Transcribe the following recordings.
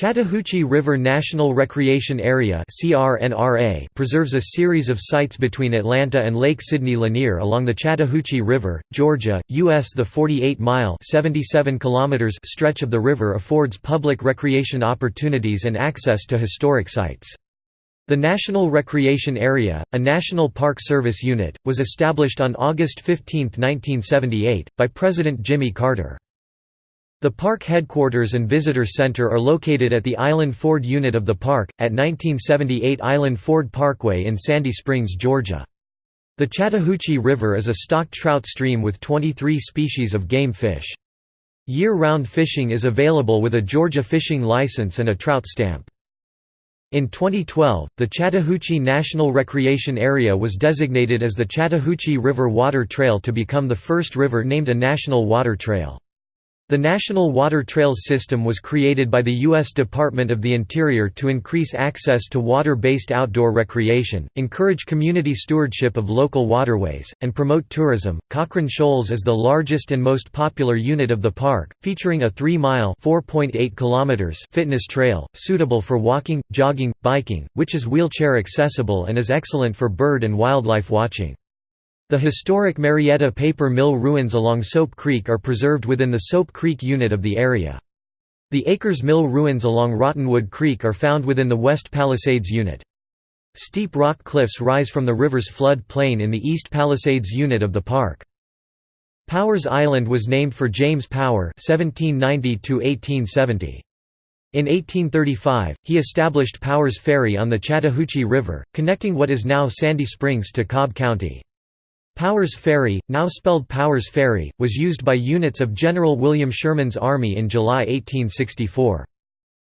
Chattahoochee River National Recreation Area preserves a series of sites between Atlanta and Lake Sidney Lanier along the Chattahoochee River, Georgia, U.S. The 48-mile stretch of the river affords public recreation opportunities and access to historic sites. The National Recreation Area, a National Park Service unit, was established on August 15, 1978, by President Jimmy Carter. The park headquarters and visitor center are located at the Island Ford unit of the park, at 1978 Island Ford Parkway in Sandy Springs, Georgia. The Chattahoochee River is a stocked trout stream with 23 species of game fish. Year-round fishing is available with a Georgia fishing license and a trout stamp. In 2012, the Chattahoochee National Recreation Area was designated as the Chattahoochee River Water Trail to become the first river named a National Water Trail. The National Water Trails System was created by the U.S. Department of the Interior to increase access to water-based outdoor recreation, encourage community stewardship of local waterways, and promote tourism. Cochran Shoals is the largest and most popular unit of the park, featuring a 3-mile (4.8 kilometers) fitness trail, suitable for walking, jogging, biking, which is wheelchair accessible and is excellent for bird and wildlife watching. The historic Marietta paper mill ruins along Soap Creek are preserved within the Soap Creek unit of the area. The Akers Mill ruins along Rottenwood Creek are found within the West Palisades unit. Steep rock cliffs rise from the river's flood plain in the East Palisades unit of the park. Powers Island was named for James Power (1790–1870). In 1835, he established Powers Ferry on the Chattahoochee River, connecting what is now Sandy Springs to Cobb County. Powers Ferry, now spelled Powers Ferry, was used by units of General William Sherman's army in July 1864.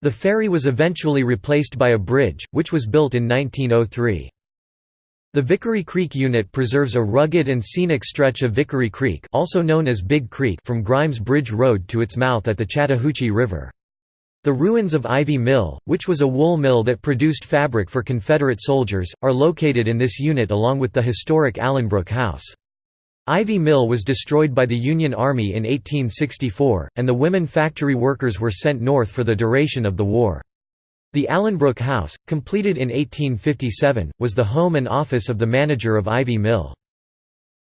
The ferry was eventually replaced by a bridge, which was built in 1903. The Vickery Creek Unit preserves a rugged and scenic stretch of Vickery Creek also known as Big Creek from Grimes Bridge Road to its mouth at the Chattahoochee River. The ruins of Ivy Mill, which was a wool mill that produced fabric for Confederate soldiers, are located in this unit along with the historic Allenbrook House. Ivy Mill was destroyed by the Union Army in 1864, and the women factory workers were sent north for the duration of the war. The Allenbrook House, completed in 1857, was the home and office of the manager of Ivy Mill.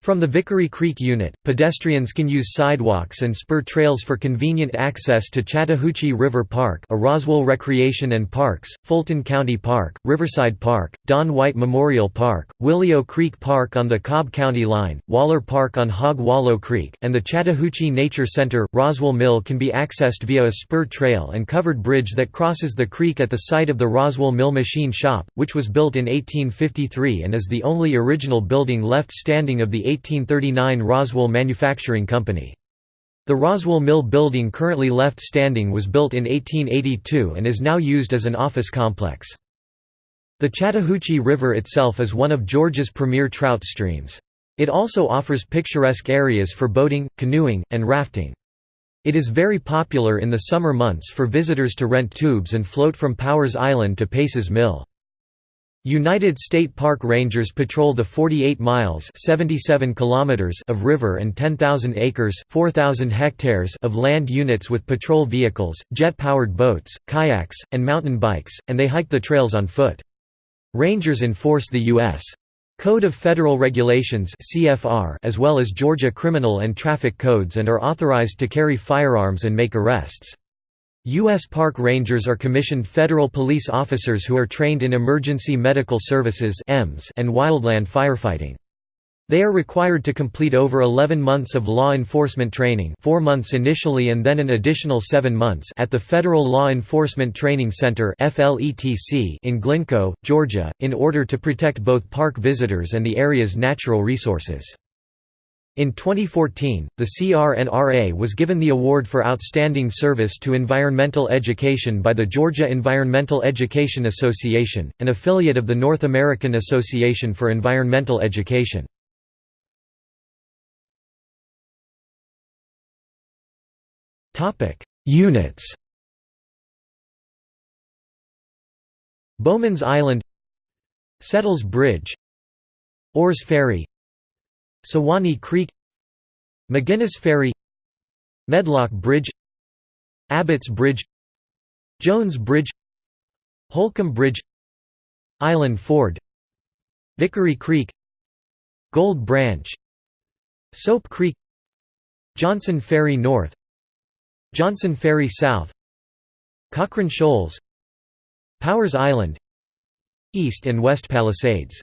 From the Vickery Creek unit, pedestrians can use sidewalks and spur trails for convenient access to Chattahoochee River Park a Roswell Recreation and Parks, Fulton County Park, Riverside Park, Don White Memorial Park, Willeo Creek Park on the Cobb County line, Waller Park on Hog Wallow Creek, and the Chattahoochee Nature Center. Roswell Mill can be accessed via a spur trail and covered bridge that crosses the creek at the site of the Roswell Mill Machine Shop, which was built in 1853 and is the only original building left standing of the 1839 Roswell Manufacturing Company. The Roswell Mill building currently left standing was built in 1882 and is now used as an office complex. The Chattahoochee River itself is one of Georgia's premier trout streams. It also offers picturesque areas for boating, canoeing, and rafting. It is very popular in the summer months for visitors to rent tubes and float from Powers Island to Pace's Mill. United State Park Rangers patrol the 48 miles 77 kilometers of river and 10,000 acres 4,000 hectares of land units with patrol vehicles, jet-powered boats, kayaks, and mountain bikes, and they hike the trails on foot. Rangers enforce the U.S. Code of Federal Regulations as well as Georgia criminal and traffic codes and are authorized to carry firearms and make arrests. U.S. Park Rangers are commissioned federal police officers who are trained in emergency medical services and wildland firefighting. They are required to complete over 11 months of law enforcement training 4 months initially and then an additional 7 months at the Federal Law Enforcement Training Center in Glynco, Georgia, in order to protect both park visitors and the area's natural resources. In 2014, the CRNRA was given the award for Outstanding Service to Environmental Education by the Georgia Environmental Education Association, an affiliate of the North American Association for Environmental Education. Units Bowman's Island Settles Bridge Orrs Ferry Suwanee Creek McGinnis Ferry Medlock Bridge Abbott's Bridge Jones Bridge Holcomb Bridge Island Ford Vickery Creek Gold Branch Soap Creek Johnson Ferry North Johnson Ferry South Cochran Shoals Powers Island East and West Palisades